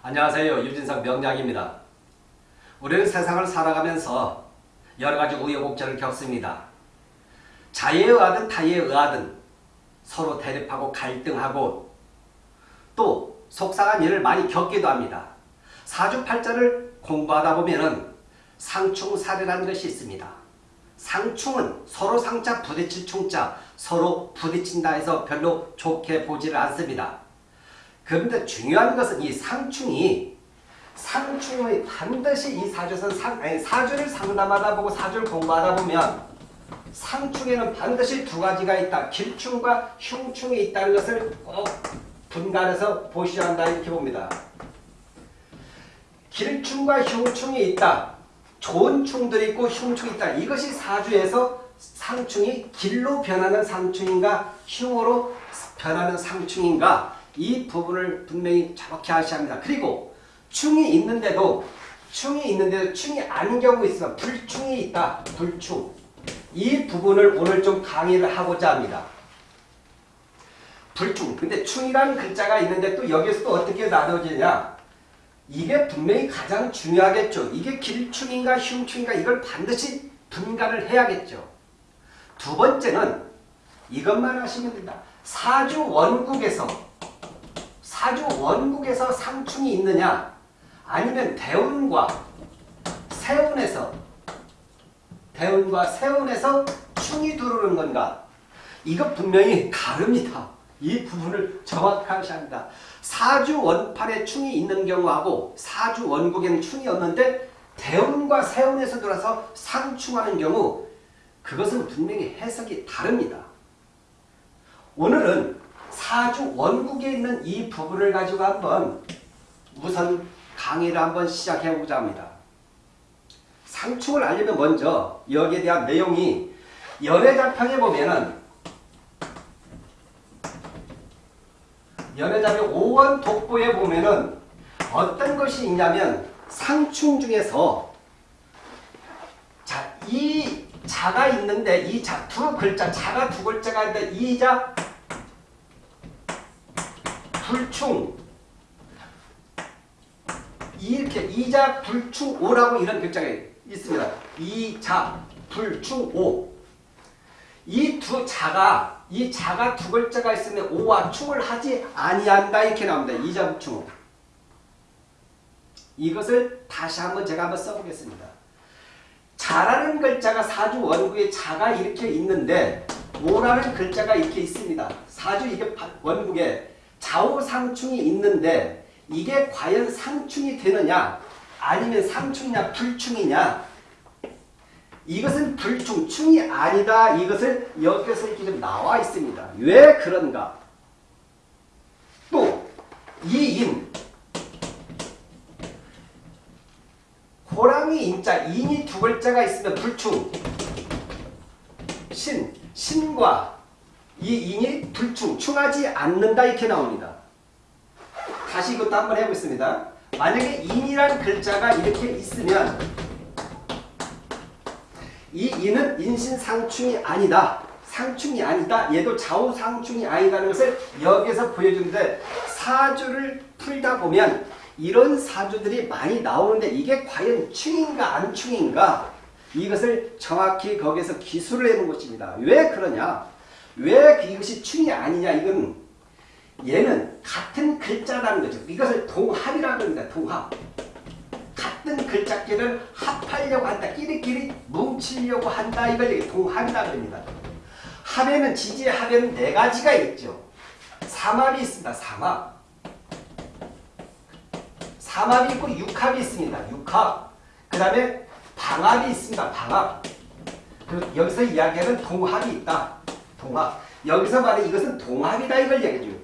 안녕하세요. 유진석 명장입니다. 우리는 세상을 살아가면서 여러가지 우여곡절을 겪습니다. 자의에 의하든 타의에 의하든 서로 대립하고 갈등하고 또 속상한 일을 많이 겪기도 합니다. 사주팔자를 공부하다 보면 상충사례라는 것이 있습니다. 상충은 서로 상자 부딪힐 충자 서로 부딪힌다 해서 별로 좋게 보지를 않습니다. 그런데 중요한 것은 이 상충이 상충의 반드시 이 사주선 상, 아니, 사주를 상담하다 보고 사주를 공부하다 보면 상충에는 반드시 두 가지가 있다. 길충과 흉충이 있다는 것을 꼭 분간해서 보셔야 한다 이렇게 봅니다. 길충과 흉충이 있다. 좋은 충들이 있고 흉충이 있다. 이것이 사주에서 상충이 길로 변하는 상충인가 흉으로 변하는 상충인가 이 부분을 분명히 정확히 아셔야 합니다. 그리고 충이 있는데도 충이 있는데도 충이 아닌 경우 있으면 불충이 있다. 불충. 이 부분을 오늘 좀 강의를 하고자 합니다. 불충. 근데 충이라는 글자가 있는데 또 여기서 또 어떻게 나눠지냐. 이게 분명히 가장 중요하겠죠. 이게 길충인가 흉충인가 이걸 반드시 분간을 해야겠죠. 두 번째는 이것만 하시면 된다. 사주 원국에서 사주 원국에서 상충이 있느냐 아니면 대운과 세운에서 대운과 세운에서 충이 들어오는 건가 이것 분명히 다릅니다. 이 부분을 정확하게 합니다. 사주 원판에 충이 있는 경우하고 사주 원국에는 충이 없는데 대운과 세운에서 들어서 상충하는 경우 그것은 분명히 해석이 다릅니다. 오늘은 사주 원국에 있는 이 부분을 가지고 한번 우선 강의를 한번 시작해 보자 합니다. 상충을 알려면 먼저 여기에 대한 내용이 연애자평에 보면은 연애자평 5원 독보에 보면은 어떤 것이 있냐면 상충 중에서 자, 이 자가 있는데 이 자 두 글자 자가 두 글자가 있는데 이 자 불충 이렇게 이자 불충 오라고 이런 글자가 있습니다. 이자 불충 오. 이 두 자가 이 자가 두 글자가 있으면 오와 충을 하지 아니한다 이렇게 나옵니다. 이자 불충 이것을 다시 한번 제가 한번 써보겠습니다. 자라는 글자가 사주 원국에 자가 이렇게 있는데 오라는 글자가 이렇게 있습니다. 사주 이게 원국에 좌우상충이 있는데 이게 과연 상충이 되느냐 아니면 상충이냐 불충이냐 이것은 불충, 충이 아니다. 이것을 여기서 이렇게 좀 나와 있습니다. 왜 그런가? 또 이인 호랑이 인자 인이 두 글자가 있으면 불충 신, 신과 이 인이 불충, 충하지 않는다 이렇게 나옵니다. 다시 이것도 한번 해보겠습니다. 만약에 인이란 글자가 이렇게 있으면 이 인은 인신상충이 아니다. 상충이 아니다. 얘도 좌우상충이 아니다는 것을 여기서 보여주는데 사주를 풀다 보면 이런 사주들이 많이 나오는데 이게 과연 충인가 안충인가 이것을 정확히 거기서 기술을 해놓은 것입니다. 왜 그러냐? 왜 이것이 충이 아니냐? 이건 얘는 같은 글자라는 거죠. 이것을 동합이라고 합니다. 동합. 같은 글자끼를 합하려고 한다. 끼리끼리 뭉치려고 한다. 이걸 동합이라고 합니다. 합에는 지지의 합에는 네 가지가 있죠. 삼합이 있습니다. 삼합. 삼합이 있고 육합이 있습니다. 육합. 그 다음에 방합이 있습니다. 방합. 그 여기서 이야기하는 동합이 있다. 동합. 여기서 말해 이것은 동합이다 이걸 얘기해줘요.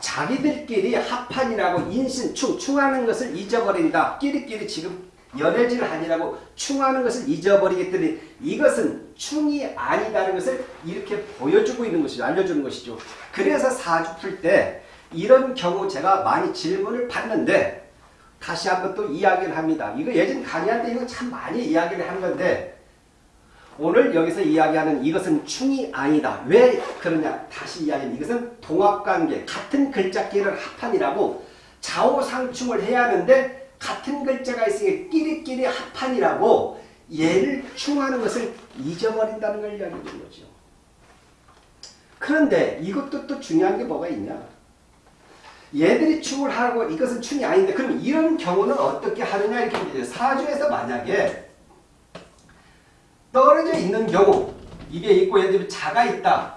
자기들끼리 합판이라고 인신, 충, 충하는 것을 잊어버린다. 끼리끼리 지금 연애질을 하니라고 충하는 것을 잊어버리기 때문에 이것은 충이 아니다는 것을 이렇게 보여주고 있는 것이죠. 알려주는 것이죠. 그래서 사주 풀 때 이런 경우 제가 많이 질문을 받는데 다시 한번 또 이야기를 합니다. 이거 예전 강의할 때 이거 참 많이 이야기를 한 건데 오늘 여기서 이야기하는 이것은 충이 아니다. 왜 그러냐? 다시 이야기하면 이것은 동합관계, 같은 글자끼를 합한이라고 좌우상충을 해야 하는데 같은 글자가 있으니 끼리끼리 합판이라고 얘를 충하는 것을 잊어버린다는 걸 이야기해 주는 거죠. 그런데 이것도 또 중요한 게 뭐가 있냐? 얘들이 충을 하고 이것은 충이 아닌데 그럼 이런 경우는 어떻게 하느냐 이렇게 사주에서 만약에 떨어져 있는 경우 입에 있고 예를 들면 자가 있다.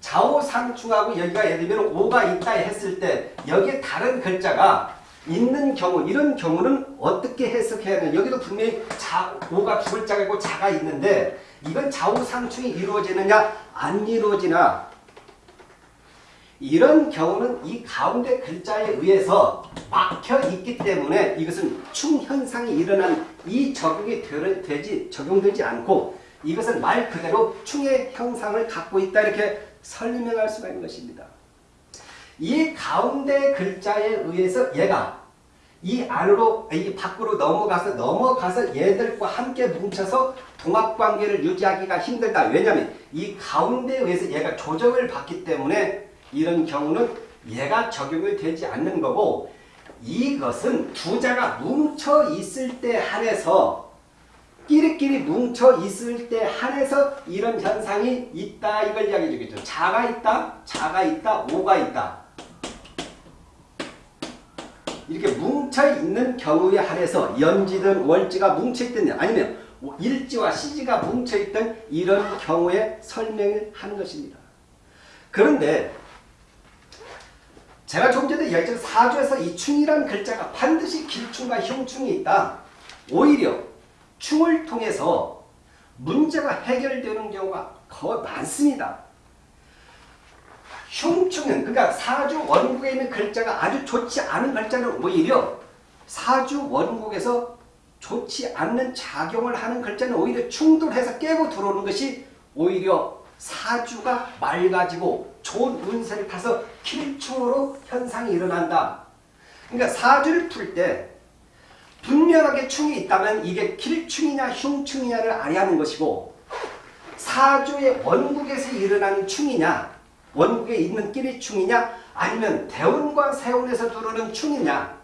좌우상충하고 여기가 예를 들면 오가 있다 했을 때 여기에 다른 글자가 있는 경우 이런 경우는 어떻게 해석해야 하냐? 여기도 분명히 자, 오가 두 글자가 있고 자가 있는데 이건 좌우상충이 이루어지느냐? 안 이루어지나? 이런 경우는 이 가운데 글자에 의해서 막혀 있기 때문에 이것은 충현상이 일어난 이 적용이 되지, 적용되지 않고 이것은 말 그대로 충의 형상을 갖고 있다 이렇게 설명할 수가 있는 것입니다. 이 가운데 글자에 의해서 얘가 이 안으로 이 밖으로 넘어가서 넘어가서 얘들과 함께 뭉쳐서 동합관계를 유지하기가 힘들다. 왜냐하면 이 가운데에 의해서 얘가 조정을 받기 때문에 이런 경우는 얘가 적용이 되지 않는 거고 이것은 두 자가 뭉쳐 있을 때 한해서 끼리끼리 뭉쳐 있을 때 한해서 이런 현상이 있다 이걸 이야기해 주겠죠. 자가 있다, 자가 있다, 오가 있다. 이렇게 뭉쳐 있는 경우에 한해서 연지든 월지가 뭉쳐 있든 아니면 일지와 시지가 뭉쳐 있던 이런 경우에 설명을 하는 것입니다. 그런데 제가 좀 전에 이야기했던 사주에서 이 충이란 글자가 반드시 길충과 형충이 있다. 오히려 충을 통해서 문제가 해결되는 경우가 거의 많습니다. 흉충은 그러니까 사주 원국에 있는 글자가 아주 좋지 않은 글자는 오히려 사주 원국에서 좋지 않는 작용을 하는 글자는 오히려 충돌해서 깨고 들어오는 것이 오히려 사주가 맑아지고 좋은 운세를 타서 kil충으로 현상이 일어난다. 그러니까 사주를 풀 때 분명하게 충이 있다면 이게 kil충이냐 흉충이냐를 알아야 하는 것이고 사주의 원국에서 일어나는 충이냐 원국에 있는 끼리 충이냐 아니면 대운과 세운에서 들어오는 충이냐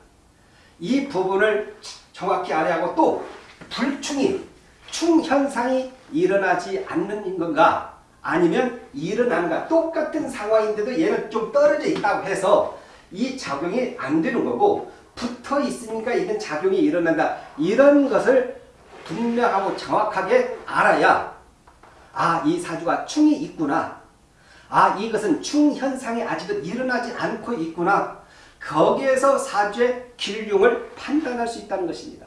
이 부분을 정확히 알아야 하고 또 불충이 충현상이 일어나지 않는 건가 아니면 일어나는가 똑같은 상황인데도 얘는 좀 떨어져 있다고 해서 이 작용이 안 되는 거고 붙어 있으니까 이런 작용이 일어난다 이런 것을 분명하고 정확하게 알아야 아 이 사주가 충이 있구나 아 이것은 충현상이 아직은 일어나지 않고 있구나. 거기에서 사주의 길흉을 판단할 수 있다는 것입니다.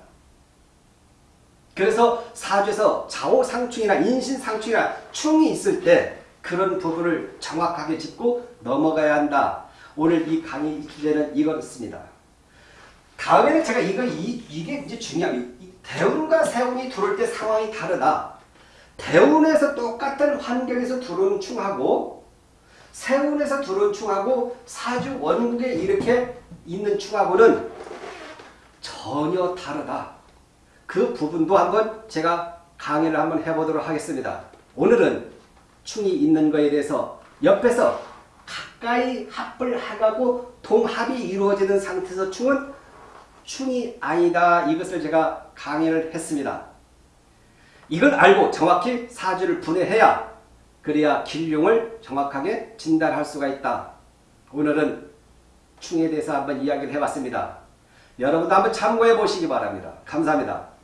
그래서 사주에서 좌우상충이나 인신상충이나 충이 있을 때 그런 부분을 정확하게 짚고 넘어가야 한다. 오늘 이 강의 주제는 이거였습니다. 다음에는 제가 이거 이, 이게 이제 중요합니다. 대운과 세운이 들어올 때 상황이 다르다. 대운에서 똑같은 환경에서 들어오는 충하고 세운에서 들어온 충하고 사주 원국에 이렇게 있는 충하고는 전혀 다르다. 그 부분도 한번 제가 강의를 한번 해보도록 하겠습니다. 오늘은 충이 있는 거에 대해서 옆에서 가까이 합을 하고 동합이 이루어지는 상태에서 충은 충이 아니다. 이것을 제가 강의를 했습니다. 이걸 알고 정확히 사주를 분해해야 그래야 길흉을 정확하게 진단할 수가 있다. 오늘은 충에 대해서 한번 이야기를 해봤습니다. 여러분도 한번 참고해 보시기 바랍니다. 감사합니다.